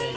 É. É.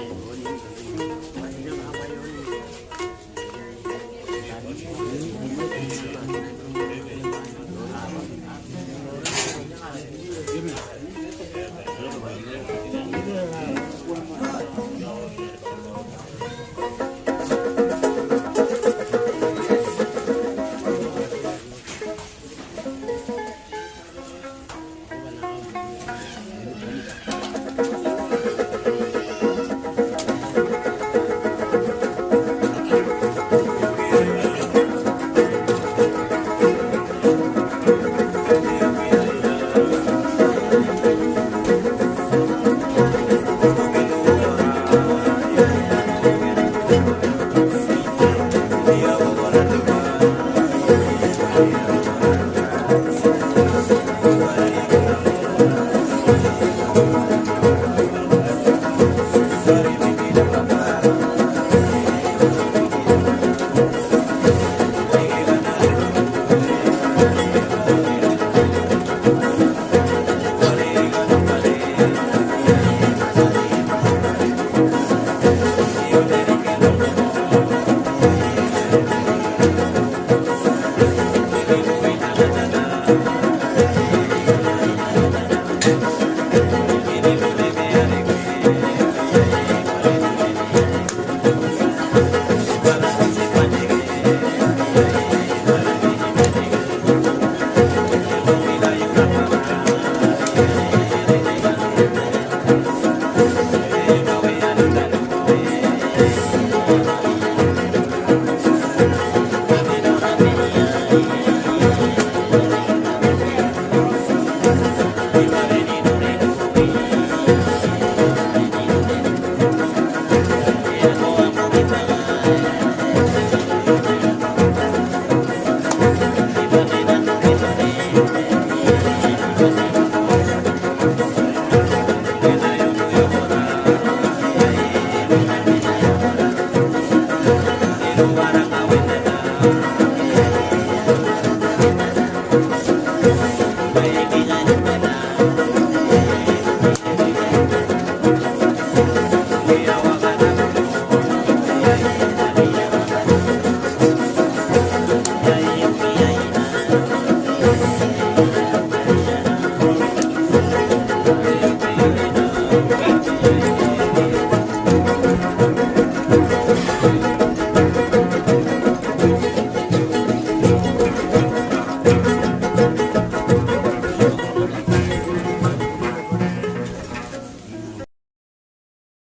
campeão.